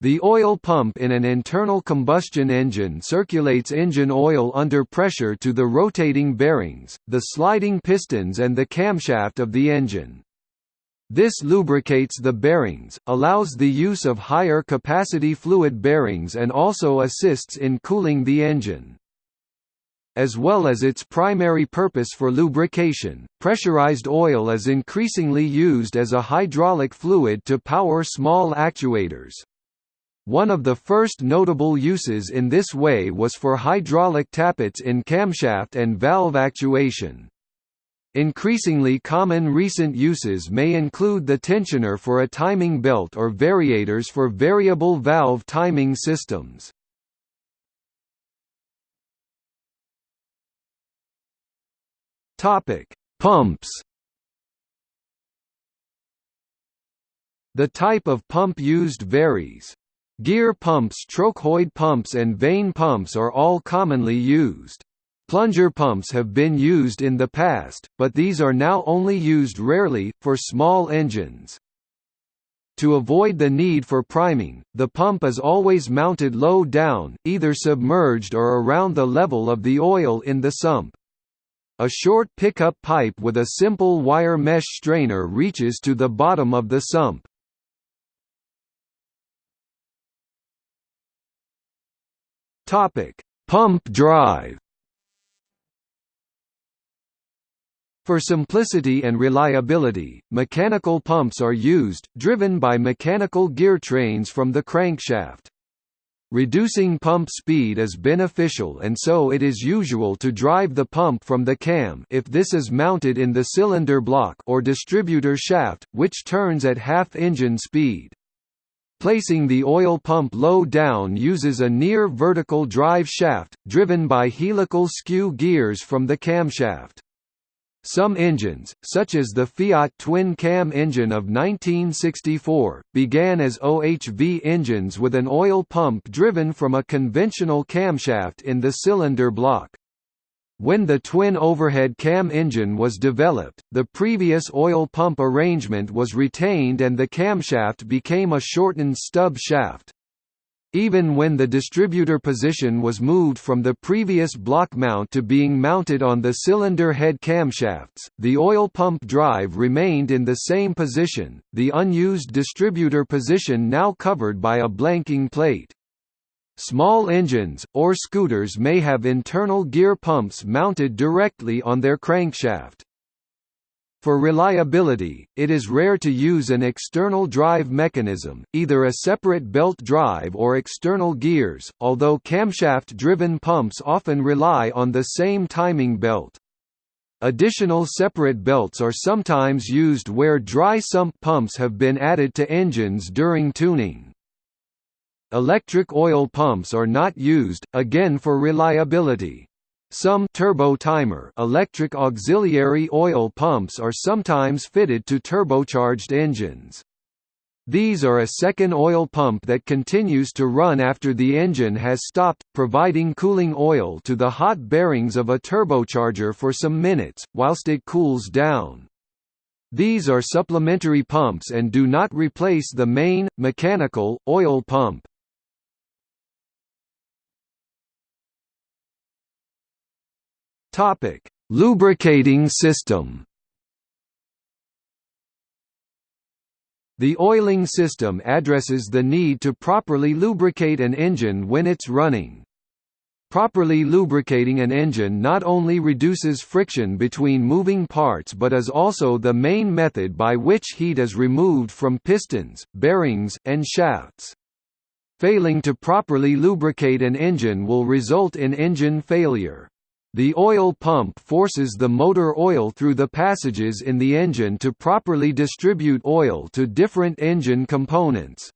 The oil pump in an internal combustion engine circulates engine oil under pressure to the rotating bearings, the sliding pistons and the camshaft of the engine. This lubricates the bearings, allows the use of higher capacity fluid bearings and also assists in cooling the engine. As well as its primary purpose for lubrication, pressurized oil is increasingly used as a hydraulic fluid to power small actuators. One of the first notable uses in this way was for hydraulic tappets in camshaft and valve actuation. Increasingly common recent uses may include the tensioner for a timing belt or variators for variable valve timing systems. Pumps. The type of pump used varies. Gear pumps trochoid pumps and vane pumps are all commonly used. Plunger pumps have been used in the past, but these are now only used rarely, for small engines. To avoid the need for priming, the pump is always mounted low down, either submerged or around the level of the oil in the sump. A short pickup pipe with a simple wire mesh strainer reaches to the bottom of the sump. Topic: Pump drive. For simplicity and reliability, mechanical pumps are used, driven by mechanical gear trains from the crankshaft. Reducing pump speed is beneficial and so it is usual to drive the pump from the cam if this is mounted in the cylinder block or distributor shaft, which turns at half engine speed. Placing the oil pump low down uses a near vertical drive shaft, driven by helical skew gears from the camshaft. Some engines, such as the Fiat twin-cam engine of 1964, began as OHV engines with an oil pump driven from a conventional camshaft in the cylinder block. When the twin overhead cam engine was developed, the previous oil pump arrangement was retained and the camshaft became a shortened stub shaft. Even when the distributor position was moved from the previous block mount to being mounted on the cylinder head camshafts, the oil pump drive remained in the same position, the unused distributor position now covered by a blanking plate. Small engines, or scooters may have internal gear pumps mounted directly on their crankshaft. For reliability, it is rare to use an external drive mechanism, either a separate belt drive or external gears, although camshaft-driven pumps often rely on the same timing belt. Additional separate belts are sometimes used where dry sump pumps have been added to engines during tuning. Electric oil pumps are not used, again for reliability. Some turbo timer electric auxiliary oil pumps are sometimes fitted to turbocharged engines. These are a second oil pump that continues to run after the engine has stopped, providing cooling oil to the hot bearings of a turbocharger for some minutes, whilst it cools down. These are supplementary pumps and do not replace the main, mechanical, oil pump. Topic: Lubricating system. The oiling system addresses the need to properly lubricate an engine when it's running. Properly lubricating an engine not only reduces friction between moving parts but is also the main method by which heat is removed from pistons, bearings, and shafts. Failing to properly lubricate an engine will result in engine failure. The oil pump forces the motor oil through the passages in the engine to properly distribute oil to different engine components.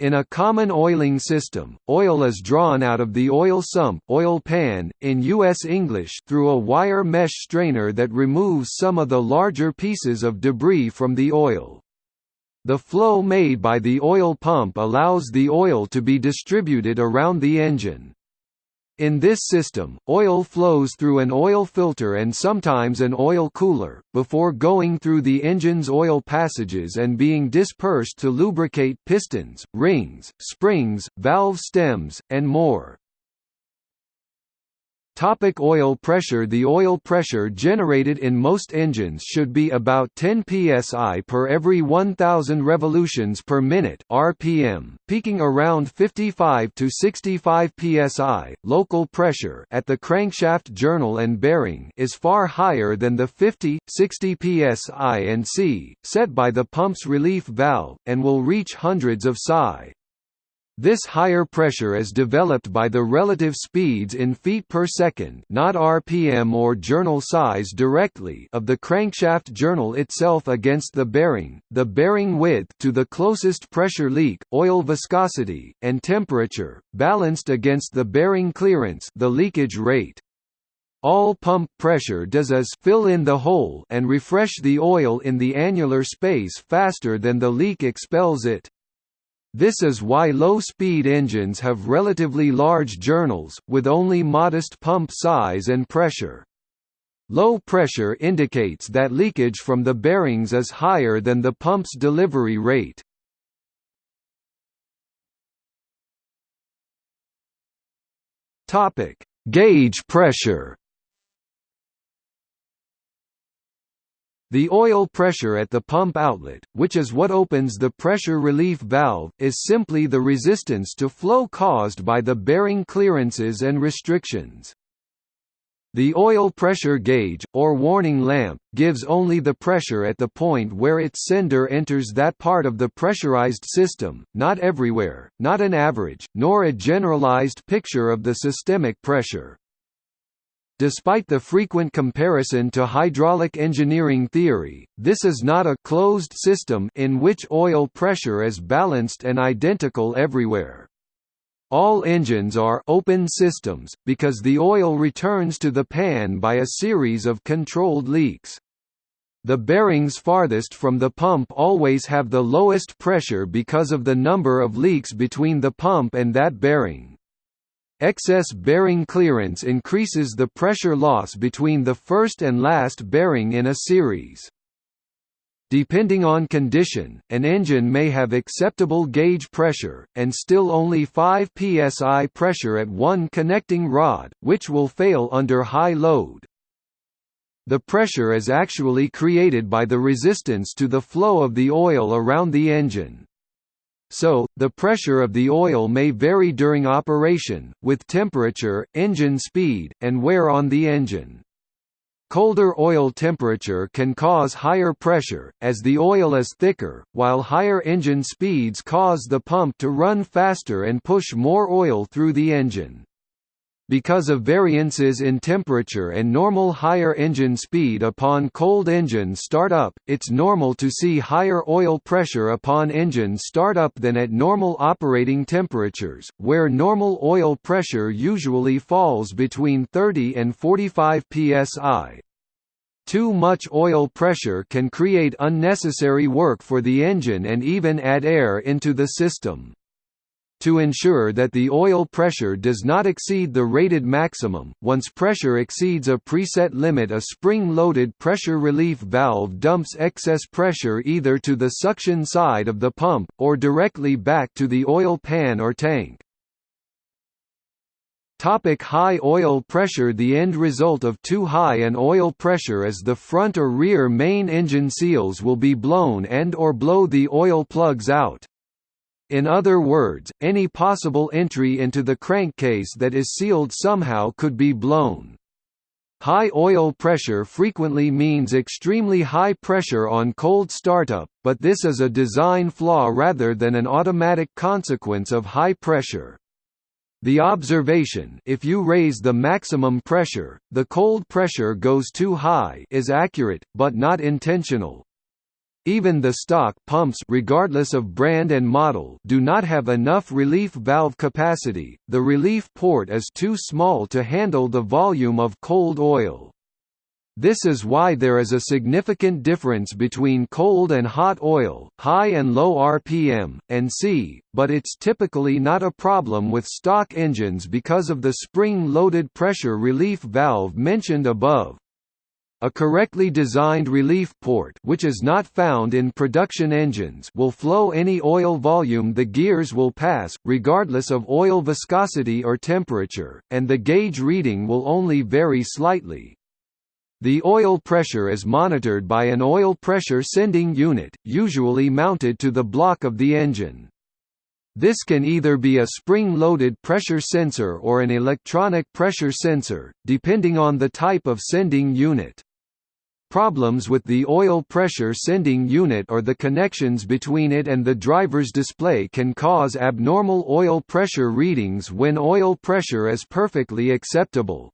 In a common oiling system, oil is drawn out of the oil sump oil pan, in US English through a wire mesh strainer that removes some of the larger pieces of debris from the oil. The flow made by the oil pump allows the oil to be distributed around the engine. In this system, oil flows through an oil filter and sometimes an oil cooler, before going through the engine's oil passages and being dispersed to lubricate pistons, rings, springs, valve stems, and more. Topic oil pressure The oil pressure generated in most engines should be about 10 psi per every 1000 revolutions per minute (rpm), peaking around 55 to 65 psi. Local pressure at the crankshaft journal and bearing is far higher than the 50, 60 psi and c set by the pump's relief valve and will reach hundreds of psi. This higher pressure is developed by the relative speeds in feet per second not RPM or journal size directly of the crankshaft journal itself against the bearing, the bearing width to the closest pressure leak, oil viscosity, and temperature, balanced against the bearing clearance the leakage rate. All pump pressure does is fill in the hole and refresh the oil in the annular space faster than the leak expels it. This is why low-speed engines have relatively large journals, with only modest pump size and pressure. Low pressure indicates that leakage from the bearings is higher than the pump's delivery rate. Gauge pressure The oil pressure at the pump outlet, which is what opens the pressure relief valve, is simply the resistance to flow caused by the bearing clearances and restrictions. The oil pressure gauge, or warning lamp, gives only the pressure at the point where its sender enters that part of the pressurized system, not everywhere, not an average, nor a generalized picture of the systemic pressure. Despite the frequent comparison to hydraulic engineering theory, this is not a closed system in which oil pressure is balanced and identical everywhere. All engines are open systems, because the oil returns to the pan by a series of controlled leaks. The bearings farthest from the pump always have the lowest pressure because of the number of leaks between the pump and that bearing. Excess bearing clearance increases the pressure loss between the first and last bearing in a series. Depending on condition, an engine may have acceptable gauge pressure, and still only 5 psi pressure at one connecting rod, which will fail under high load. The pressure is actually created by the resistance to the flow of the oil around the engine. So, the pressure of the oil may vary during operation, with temperature, engine speed, and wear on the engine. Colder oil temperature can cause higher pressure, as the oil is thicker, while higher engine speeds cause the pump to run faster and push more oil through the engine. Because of variances in temperature and normal higher engine speed upon cold engine startup, it's normal to see higher oil pressure upon engine startup than at normal operating temperatures, where normal oil pressure usually falls between 30 and 45 psi. Too much oil pressure can create unnecessary work for the engine and even add air into the system. To ensure that the oil pressure does not exceed the rated maximum, once pressure exceeds a preset limit a spring-loaded pressure relief valve dumps excess pressure either to the suction side of the pump, or directly back to the oil pan or tank. Topic high oil pressure The end result of too high an oil pressure is the front or rear main engine seals will be blown and or blow the oil plugs out. In other words, any possible entry into the crankcase that is sealed somehow could be blown. High oil pressure frequently means extremely high pressure on cold startup, but this is a design flaw rather than an automatic consequence of high pressure. The observation if you raise the maximum pressure, the cold pressure goes too high is accurate, but not intentional. Even the stock pumps regardless of brand and model do not have enough relief valve capacity, the relief port is too small to handle the volume of cold oil. This is why there is a significant difference between cold and hot oil, high and low RPM, and C, but it's typically not a problem with stock engines because of the spring-loaded pressure relief valve mentioned above. A correctly designed relief port which is not found in production engines will flow any oil volume the gears will pass, regardless of oil viscosity or temperature, and the gauge reading will only vary slightly. The oil pressure is monitored by an oil pressure sending unit, usually mounted to the block of the engine. This can either be a spring-loaded pressure sensor or an electronic pressure sensor, depending on the type of sending unit. Problems with the oil pressure sending unit or the connections between it and the driver's display can cause abnormal oil pressure readings when oil pressure is perfectly acceptable.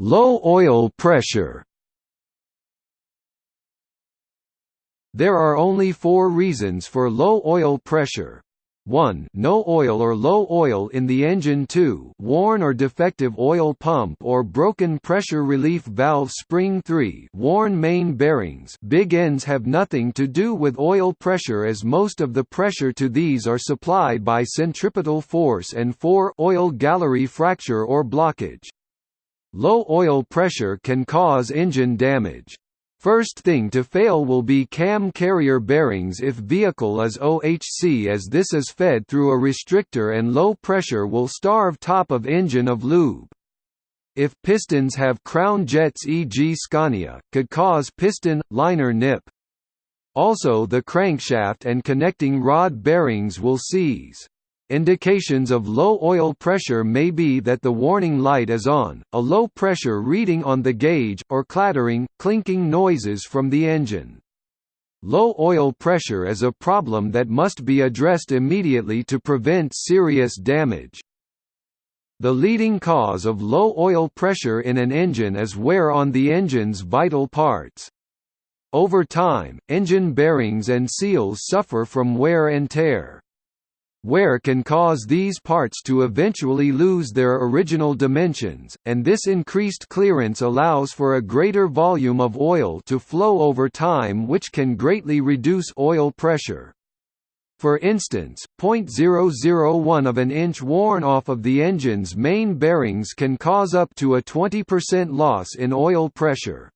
Low oil pressure. There are only 4 reasons for low oil pressure. 1 no oil or low oil in the engine. 2 worn or defective oil pump or broken pressure relief valve spring. 3 worn main bearings. Big ends have nothing to do with oil pressure as most of the pressure to these are supplied by centripetal force and 4 oil gallery fracture or blockage. Low oil pressure can cause engine damage. First thing to fail will be cam carrier bearings if vehicle is OHC as this is fed through a restrictor and low pressure will starve top of engine of lube. If pistons have crown jets e.g. Scania, could cause piston, liner nip. Also the crankshaft and connecting rod bearings will seize. Indications of low oil pressure may be that the warning light is on, a low pressure reading on the gauge, or clattering, clinking noises from the engine. Low oil pressure is a problem that must be addressed immediately to prevent serious damage. The leading cause of low oil pressure in an engine is wear on the engine's vital parts. Over time, engine bearings and seals suffer from wear and tear. Wear can cause these parts to eventually lose their original dimensions, and this increased clearance allows for a greater volume of oil to flow over time which can greatly reduce oil pressure. For instance, 0.001 of an inch worn off of the engine's main bearings can cause up to a 20% loss in oil pressure.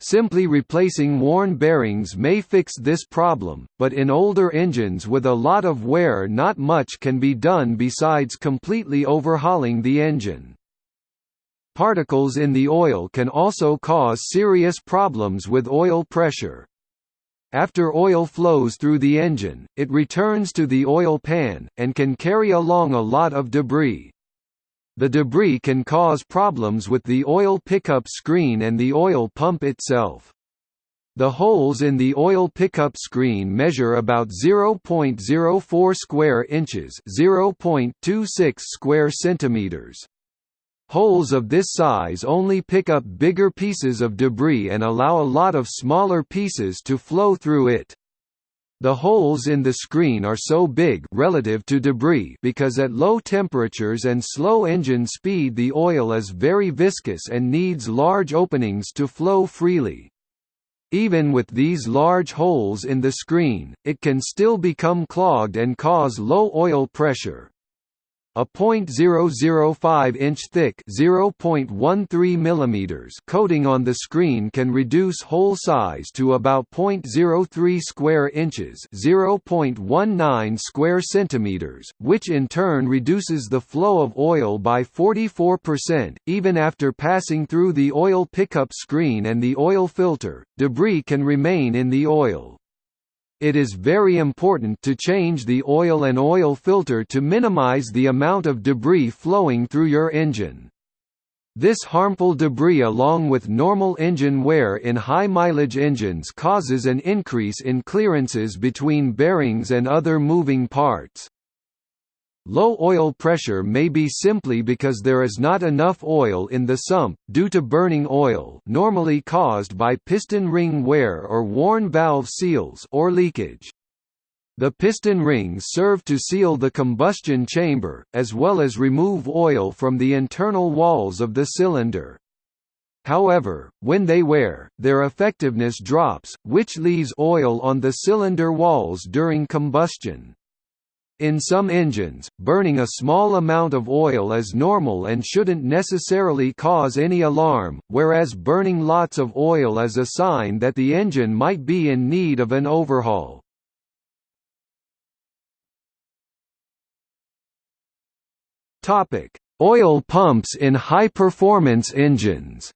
Simply replacing worn bearings may fix this problem, but in older engines with a lot of wear not much can be done besides completely overhauling the engine. Particles in the oil can also cause serious problems with oil pressure. After oil flows through the engine, it returns to the oil pan, and can carry along a lot of debris. The debris can cause problems with the oil pickup screen and the oil pump itself. The holes in the oil pickup screen measure about 0.04 square inches, 0.26 square centimeters. Holes of this size only pick up bigger pieces of debris and allow a lot of smaller pieces to flow through it. The holes in the screen are so big relative to debris because at low temperatures and slow engine speed the oil is very viscous and needs large openings to flow freely. Even with these large holes in the screen, it can still become clogged and cause low oil pressure. A .005 inch thick (0.13 mm) coating on the screen can reduce hole size to about .03 square inches (0.19 square centimeters), which in turn reduces the flow of oil by 44%. Even after passing through the oil pickup screen and the oil filter, debris can remain in the oil. It is very important to change the oil and oil filter to minimize the amount of debris flowing through your engine. This harmful debris along with normal engine wear in high-mileage engines causes an increase in clearances between bearings and other moving parts. Low oil pressure may be simply because there is not enough oil in the sump, due to burning oil normally caused by piston ring wear or worn valve seals or leakage. The piston rings serve to seal the combustion chamber, as well as remove oil from the internal walls of the cylinder. However, when they wear, their effectiveness drops, which leaves oil on the cylinder walls during combustion. In some engines, burning a small amount of oil is normal and shouldn't necessarily cause any alarm, whereas burning lots of oil is a sign that the engine might be in need of an overhaul. Oil pumps in high-performance engines.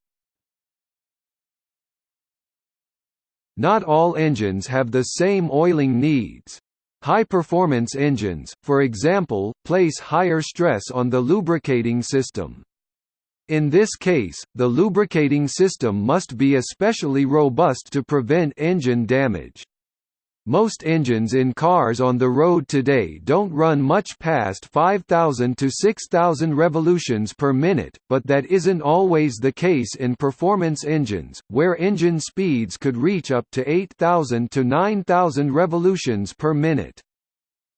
Not all engines have the same oiling needs. High-performance engines, for example, place higher stress on the lubricating system. In this case, the lubricating system must be especially robust to prevent engine damage. Most engines in cars on the road today don't run much past 5,000 to 6,000 revolutions per minute, but that isn't always the case in performance engines, where engine speeds could reach up to 8,000 to 9,000 revolutions per minute.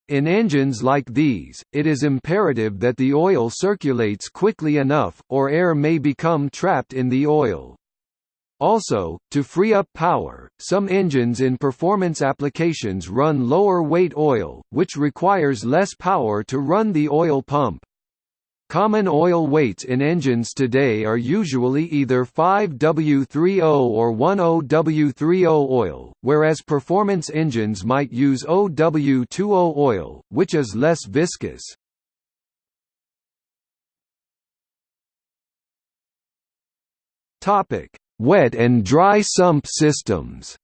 In engines like these, it is imperative that the oil circulates quickly enough, or air may become trapped in the oil. Also, to free up power, some engines in performance applications run lower weight oil, which requires less power to run the oil pump. Common oil weights in engines today are usually either 5W30 or 10W30 oil, whereas performance engines might use OW20 oil, which is less viscous. Topic: Wet and dry sump systems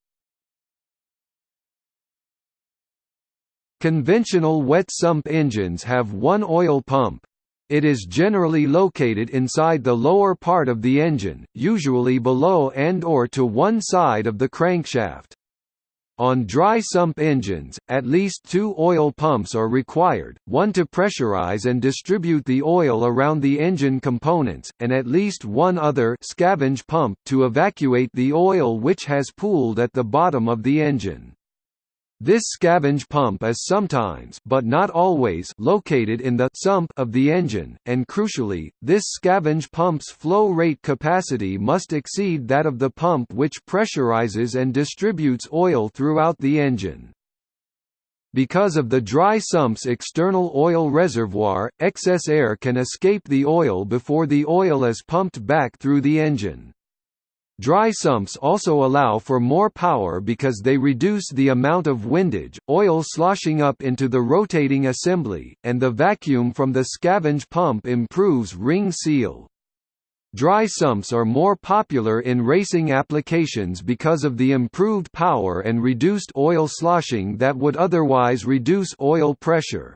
Conventional wet sump engines have one oil pump. It is generally located inside the lower part of the engine, usually below and or to one side of the crankshaft. On dry sump engines, at least two oil pumps are required, one to pressurize and distribute the oil around the engine components, and at least one other scavenge pump to evacuate the oil which has pooled at the bottom of the engine. This scavenge pump is sometimes but not always located in the sump of the engine, and crucially, this scavenge pump's flow rate capacity must exceed that of the pump which pressurizes and distributes oil throughout the engine. Because of the dry sump's external oil reservoir, excess air can escape the oil before the oil is pumped back through the engine. Dry sumps also allow for more power because they reduce the amount of windage, oil sloshing up into the rotating assembly, and the vacuum from the scavenge pump improves ring seal. Dry sumps are more popular in racing applications because of the improved power and reduced oil sloshing that would otherwise reduce oil pressure.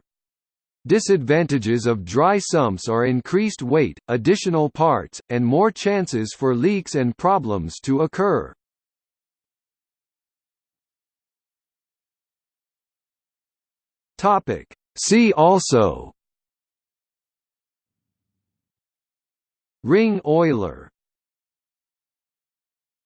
Disadvantages of dry sumps are increased weight, additional parts, and more chances for leaks and problems to occur. Topic. See also Ring oiler